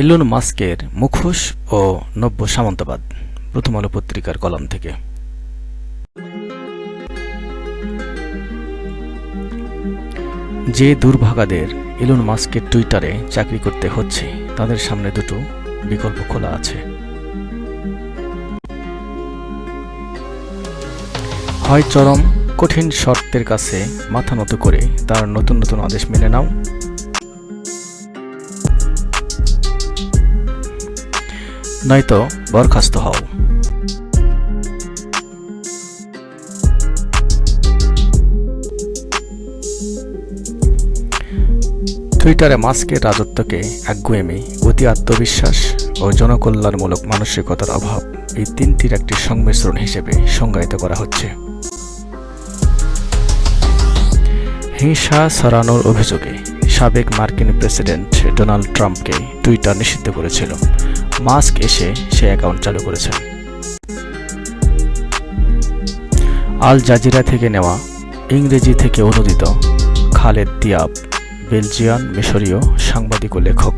Elon মাস্কের মুখোশ ও নব্য সামন্তবাদ, প্রথম আলো পত্রিকার কলাম থেকে। যে দুর্ভাগাদের এলন মাস্কের টুইটারে চাকরি করতে হচ্ছে, তাদের সামনে দুটো বিকল্প খোলা আছে। হয় চরম, কঠিন শর্তের কাছে মাথা নত করে তার নতুন নতুন আদেশ মেনে নাও নয়তো বরখাস্ত হও। টুইটারে মাস্কের রাজত্বকে একগুয়েমি অতি আত্মবিশ্বাস ও জনকল্যাণমূলক মানসিকতার অভাব এই তিনটির একটি সংমিশ্রণ হিসেবে সংজ্ঞায়িত করা হচ্ছে। হিংসা ছড়ানোর অভিযোগে সাবেক মার্কিন প্রেসিডেন্ট ডোনাল্ড ট্রাম্পকে টুইটার নিষিদ্ধ করেছিল। মাস্ক এসে সে অ্যাকাউন্ট চালু করেছে। আল জাজিরা থেকে নেওয়া ইংরেজি থেকে অনুদিত খালেদ দিয়াব, বেলজিয়ান মিশরীয় সাংবাদিক ও লেখক।